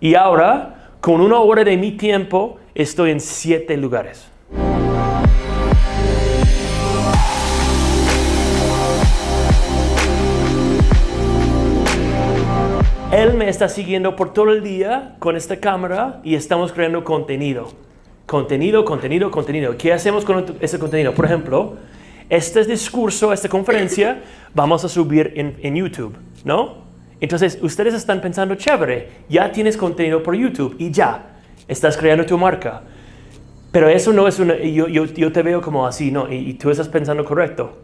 Y ahora, con una hora de mi tiempo, estoy en siete lugares. Él me está siguiendo por todo el día con esta cámara y estamos creando contenido. Contenido, contenido, contenido. ¿Qué hacemos con ese contenido? Por ejemplo, este discurso, esta conferencia, vamos a subir en, en YouTube, ¿no? Entonces, ustedes están pensando, chévere, ya tienes contenido por YouTube y ya, estás creando tu marca. Pero eso no es una, yo, yo, yo te veo como así, ¿no? Y, tú estás pensando correcto.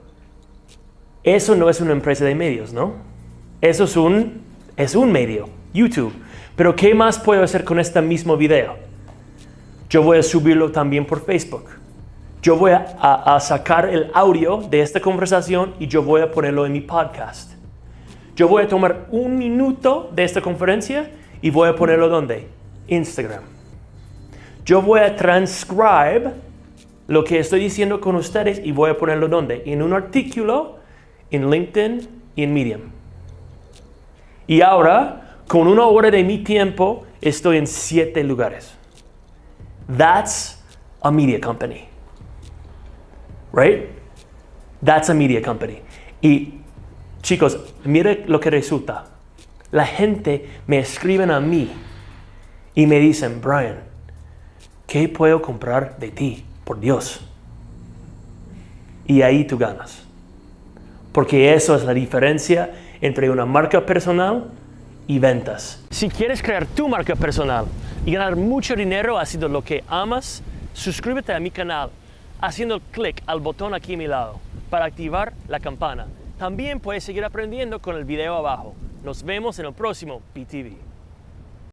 Eso no es una empresa de medios, ¿no? Eso es un, es un medio, YouTube. Pero ¿qué más puedo hacer con este mismo video? Yo voy a subirlo también por Facebook. Yo voy a sacar el audio de esta conversación y yo voy a ponerlo en mi podcast. Yo voy a tomar un minuto de esta conferencia y voy a ponerlo donde? Instagram. Yo voy a transcribe lo que estoy diciendo con ustedes y voy a ponerlo donde? En un artículo, en LinkedIn y en Medium. Y ahora, con una hora de mi tiempo, estoy en siete lugares. That's a media company. Right? That's a media company. Y chicos, mire lo que resulta. La gente me escriben a mí y me dicen, Brian, ¿qué puedo comprar de ti? Por Dios. Y ahí tú ganas. Porque eso es la diferencia entre una marca personal y ventas. Si quieres crear tu marca personal y ganar mucho dinero haciendo lo que amas, suscríbete a mi canal haciendo clic al botón aquí a mi lado para activar la campana. También puedes seguir aprendiendo con el video abajo. Nos vemos en el próximo PTV.